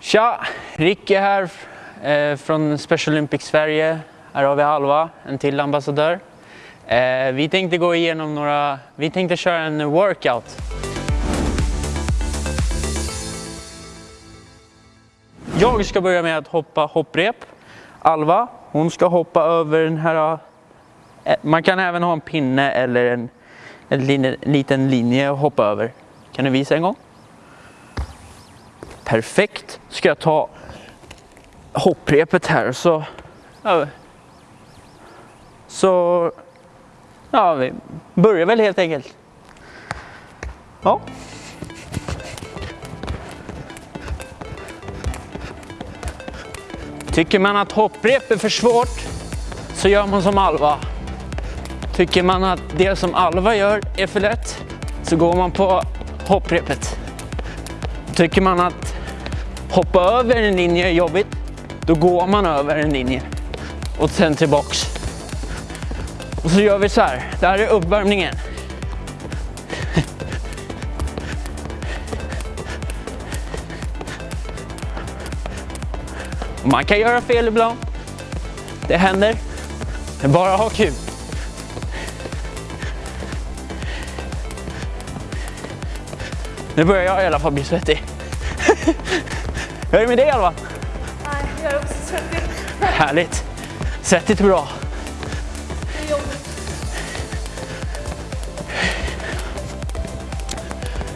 Tja! Ricky här eh, från Special Olympics Sverige. Här har vi Alva, en till ambassadör. Eh, vi tänkte gå igenom några, vi tänkte köra en workout. Jag ska börja med att hoppa hopprep. Alva, hon ska hoppa över den här, eh, man kan även ha en pinne eller en, en, linje, en liten linje att hoppa över. Kan du visa en gång? Perfekt. Ska jag ta hopprepet här så... Ja, så... Ja, vi börjar väl helt enkelt. Ja. Tycker man att hopprep är för svårt så gör man som Alva. Tycker man att det som Alva gör är för lätt så går man på hopprepet. Tycker man att hoppa över en linje är jobbigt, då går man över en linje och sen tillbaks. Och så gör vi så här. Det här är uppvärmningen. Man kan göra fel ibland. Det händer. Men bara ha kul. Nu börjar jag i alla fall bli svettig. Hur är det med dig Alva? Nej, jag är också svettig. Härligt. Svettigt är bra. Det är.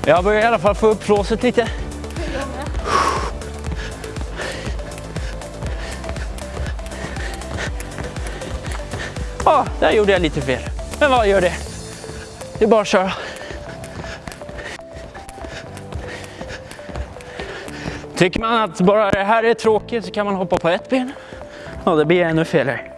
Jag börjar i alla fall få upp flåset lite. Ja, där gjorde jag lite fel. Men vad gör det? Det är bara att köra. Tycker man att bara det här är tråkigt så kan man hoppa på ett ben. Ja, det blir ännu felare.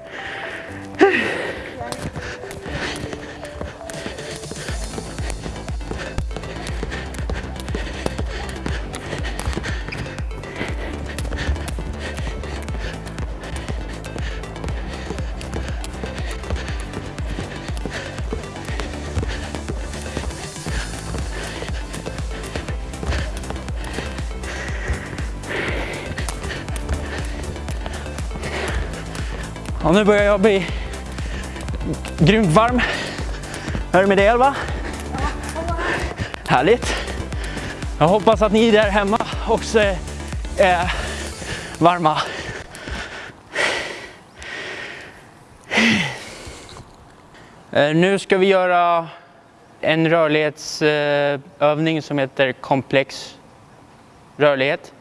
Nu börjar jag bli grymt varm. Hur är det med dig Elva? Härligt. Jag hoppas att ni där hemma också är, varma. Eh, nu ska vi göra en rörlighetsövning som heter komplex rörlighet.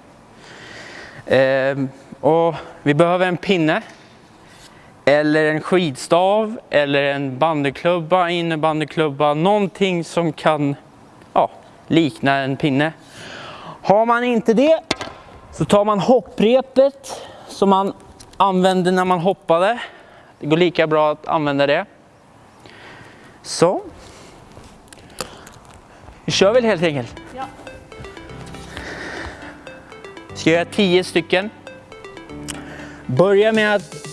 Eh, och vi behöver en pinne eller en skidstav eller en bandyklubba, innebandyklubba, någonting som kan ja, likna en pinne. Har man inte det så tar man hopprepet som man använde när man hoppade. Det går lika bra att använda det. Så. Vi kör väl helt enkelt. Ja. Ska göra 10 stycken. Börja med att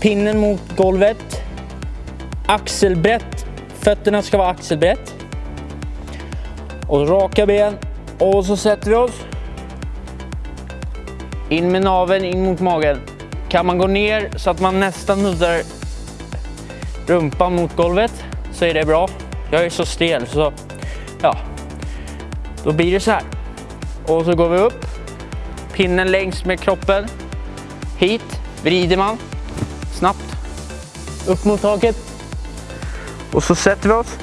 pinnen mot golvet. Axelbrett. Fötterna ska vara axelbrett. Och raka ben. Och så sätter vi oss. In med naveln, in mot magen. Kan man gå ner så att man nästan nuddar rumpan mot golvet så är det bra. Jag är så stel så ja, då blir det så här. Och så går vi upp. Pinnen längs med kroppen. Hit vrider man snabbt upp mot taket. Och så sätter vi oss.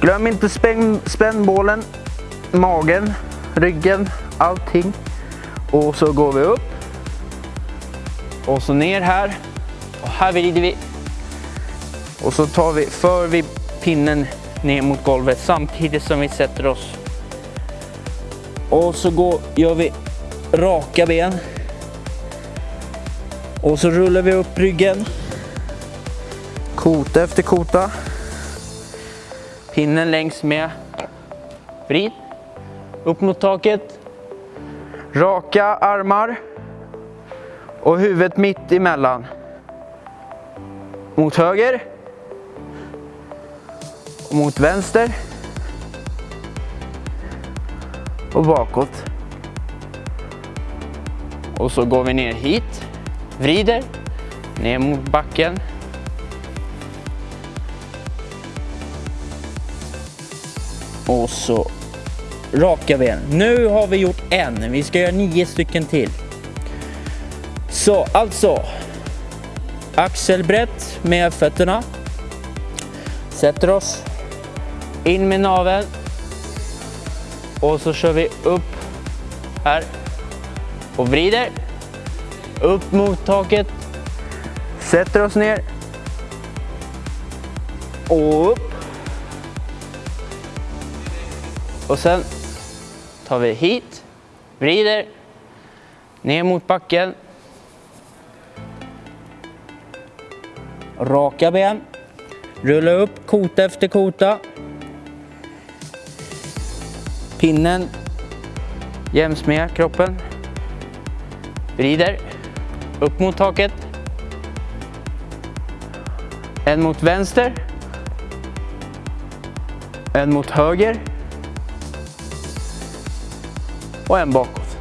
Glöm inte spänn, spännbålen, magen, ryggen, allting. Och så går vi upp. Och så ner här. Och här vrider vi. Och så tar vi, för vi pinnen ner mot golvet samtidigt som vi sätter oss. Och så går, gör vi raka ben. Och så rullar vi upp ryggen. Kota efter kota. Pinnen längs med. Vrid. Upp mot taket. Raka armar. Och huvudet mitt emellan. Mot höger. Och mot vänster. Och bakåt. Och så går vi ner hit. Vrider. Ner mot backen. Och så raka ben. Nu har vi gjort en. Vi ska göra nio stycken till. Så alltså. Axelbrett med fötterna. Sätter oss. In med naveln. Och så kör vi upp här. Och vrider. Upp mot taket. Sätter oss ner. Och upp. Och sen tar vi hit, vrider, ner mot backen. Raka ben. Rulla upp kota efter kota. Pinnen jäms med kroppen. Vrider upp mot taket. En mot vänster. En mot höger. Och en bakåt.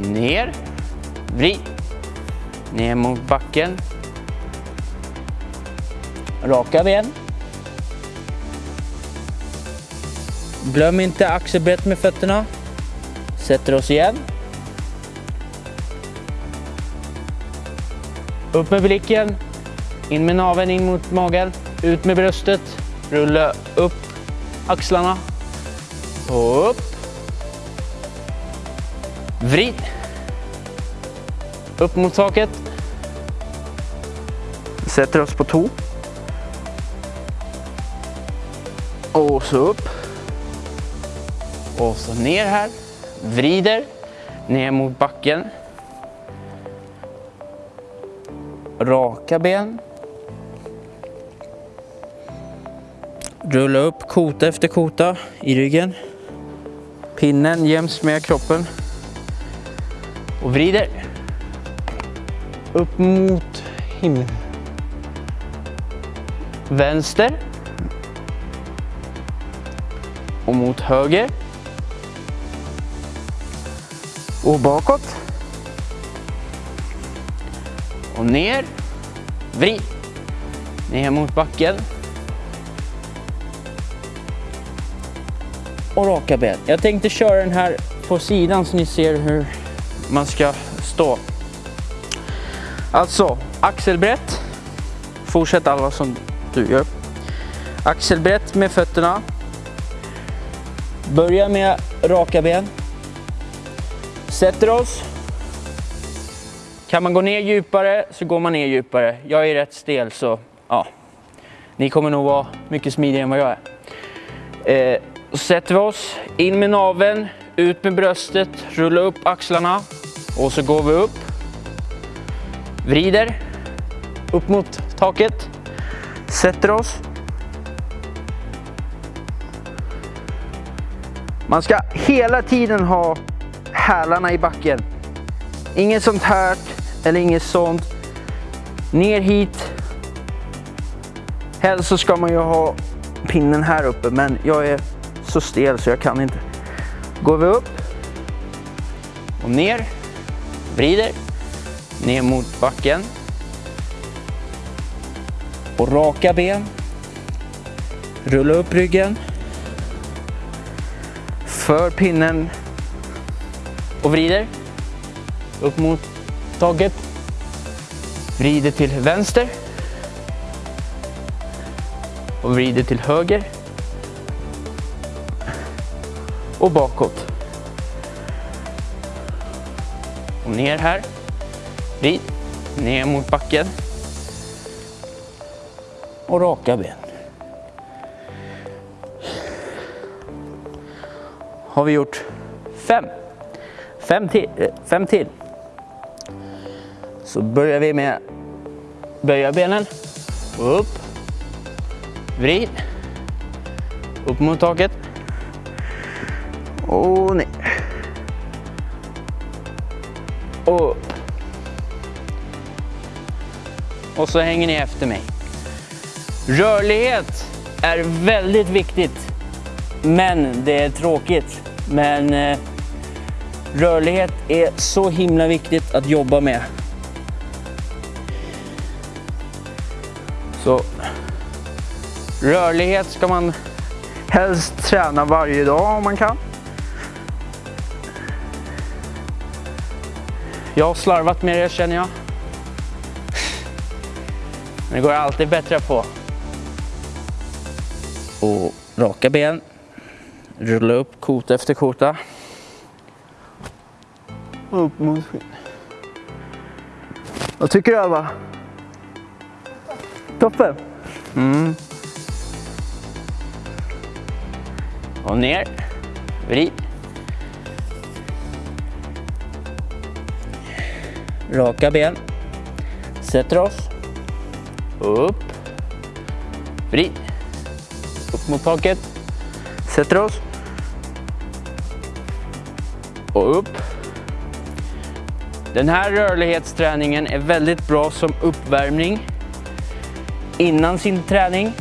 Ner. Vrid. Ner mot backen. Raka ben. Glöm inte axelbrett med fötterna. Sätter oss igen. Upp med blicken. In med naveln in mot magen. Ut med bröstet. Rulla upp axlarna. Och upp. Vrid. Upp mot taket. Sätter oss på tå. Och så upp. Och så ner här. Vrider. Ner mot backen. Raka ben. Rulla upp kota efter kota i ryggen. Pinnen jäms med kroppen. Och vrider. Upp mot himlen. Vänster. Och mot höger. Och bakåt. Och ner. Vrid. Ner mot backen. Och raka ben. Jag tänkte köra den här på sidan så ni ser hur man ska stå. Alltså, axelbrett. Fortsätt alla som du gör. Axelbrett med fötterna. Börja med raka ben. Sätter oss. Kan man gå ner djupare så går man ner djupare. Jag är rätt stel så ja, ni kommer nog vara mycket smidigare än vad jag är. Eh, så sätter vi oss, in med naveln, ut med bröstet, rulla upp axlarna och så går vi upp. Vrider upp mot taket. Sätter oss. Man ska hela tiden ha hälarna i backen. Inget sånt här eller inget sånt. Ner hit. Helst så ska man ju ha pinnen här uppe men jag är så stel så jag kan inte. Går vi upp och ner, vrider, ner mot backen. Och raka ben. Rulla upp ryggen. För pinnen och vrider. Upp mot handtaget. Vrider till vänster. Och vrider till höger. Och bakåt. Och ner här. Vrid. Ner mot backen. Och raka ben. Har vi gjort fem. Fem till. Eh, fem till. Så börjar vi med böja benen. Upp. Vrid. Upp mot taket. Och ner. Och upp. Och så hänger ni efter mig. Rörlighet är väldigt viktigt. Men det är tråkigt. Men eh, Rörlighet är så himla viktigt att jobba med. Så rörlighet ska man helst träna varje dag om man kan. Jag har slarvat med det känner jag. Men det går alltid bättre på. Och raka ben. Rulla upp kota efter kota. Och upp mot skinn. Vad tycker du Alva? Toppen? Mm. Och ner. Vrid. Raka ben. Sätter oss. Upp. Vrid. Upp mot taket. Sätter oss. Och upp. Den här rörlighetsträningen är väldigt bra som uppvärmning innan sin träning.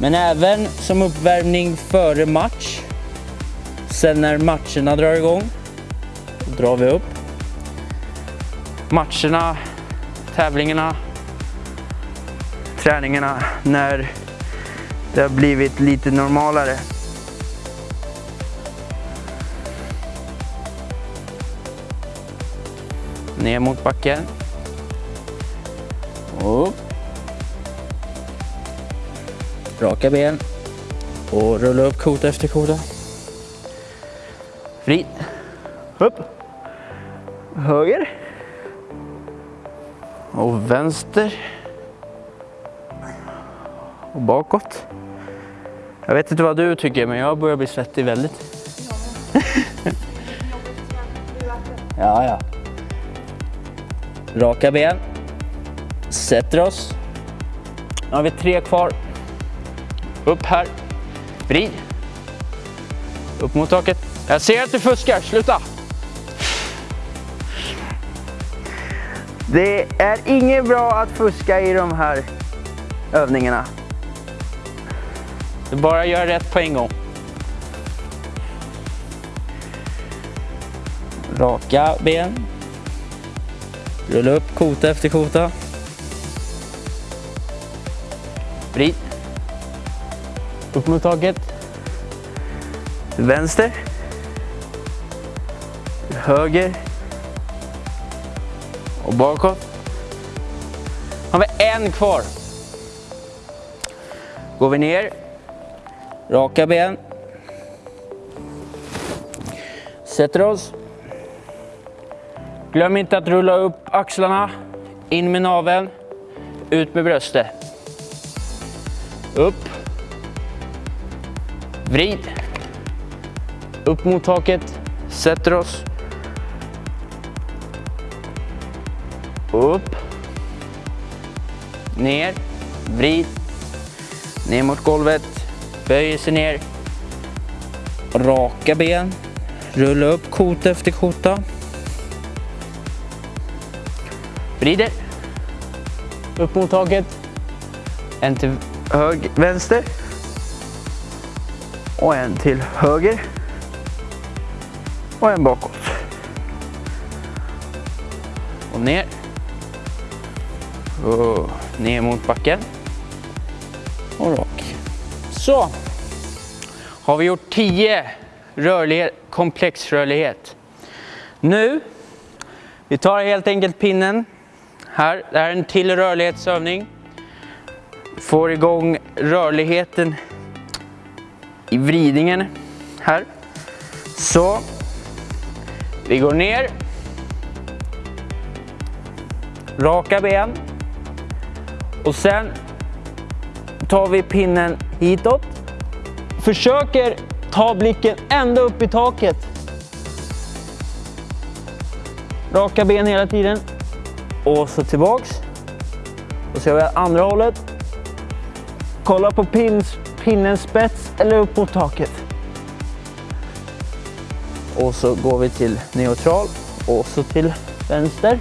Men även som uppvärmning före match. Sen när matcherna drar igång, då drar vi upp. Matcherna, tävlingarna, träningarna när det har blivit lite normalare. Ner mot backen. Upp. Raka ben. Och rulla upp kota efter kota. Vrid. Upp. Höger. Och vänster. Och bakåt. Jag vet inte vad du tycker men jag börjar bli svettig väldigt. Ja, ja. Raka ben. Sätter oss. Nu har vi tre kvar. Upp här. Vrid. Upp mot taket. Jag ser att du fuskar, sluta! Det är inget bra att fuska i de här övningarna. Du bara gör rätt på en gång. Raka ben. Rulla upp kota efter kota. Vrid. Upp mot taket. Vänster. Höger. Och bakåt. Har vi en kvar. Går vi ner. Raka ben. Sätter oss. Glöm inte att rulla upp axlarna. In med naveln. Ut med bröstet. Upp. Vrid. Upp mot taket. Sätter oss. Upp. Ner. Vrid. Ner mot golvet. Böjer sig ner. Raka ben. Rulla upp kota efter kota. Vrider. Upp mot taket. En till hög, vänster. Och en till höger. Och en bakåt. Och ner. Och ner mot backen. Och rak. Så. Har vi gjort 10 rörlighet, komplexrörlighet. Nu, vi tar helt enkelt pinnen här. Det här är en till rörlighetsövning. Får igång rörligheten i vridningen här. Så. Vi går ner. Raka ben. Och sen tar vi pinnen hitåt. Försöker ta blicken ända upp i taket. Raka ben hela tiden. Och så tillbaks. Och så gör vi andra hållet. Kolla på pins, pinnens spets eller upp mot taket. Och så går vi till neutral och så till vänster.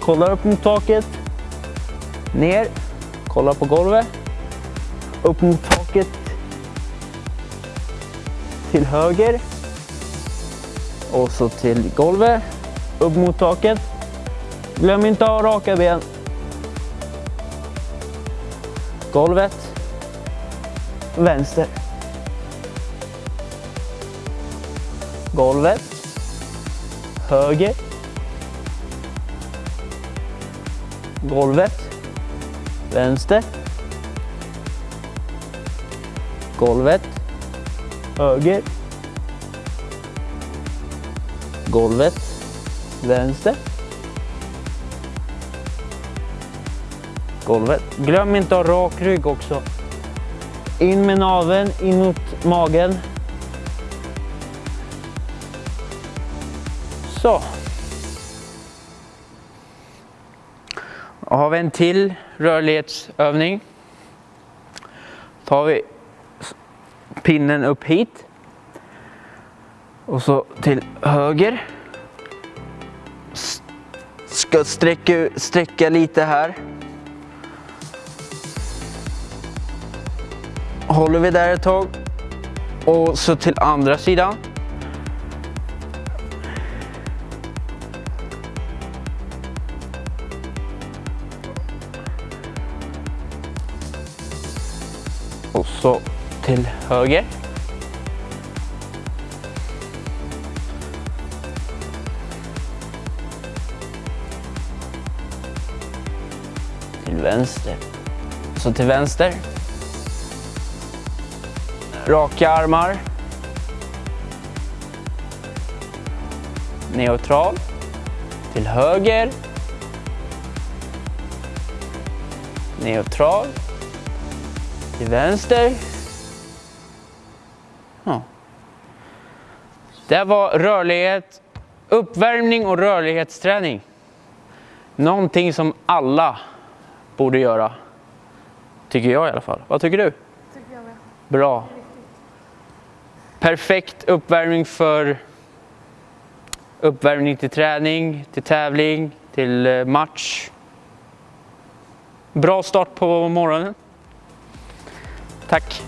Kollar upp mot taket. Ner. Kollar på golvet. Upp mot taket. till höger. Och så till golvet. Upp mot taket. Glöm inte att ha raka ben. Golvet. Vänster. Golvet. Höger. Golvet. Vänster. Golvet. Höger. Golvet. Vänster. Golvet. Glöm inte att ha rak rygg också. In med naveln, in mot magen. Så. Då har vi en till rörlighetsövning. Tar vi pinnen upp hit. Och så till höger. S- Ska sträcka, sträcka lite här. Håller vi där ett tag. Och så till andra sidan. Och så till höger. Till vänster. Så till vänster. Raka armar. Neutral. Till höger. Neutral. Till vänster. Ja. Det var rörlighet, uppvärmning och rörlighetsträning. Någonting som alla borde göra. Tycker jag i alla fall. Vad tycker du? Tycker jag med. Bra. Perfekt uppvärmning för uppvärmning till träning, till tävling, till eh, match. Bra start på morgonen. Tack.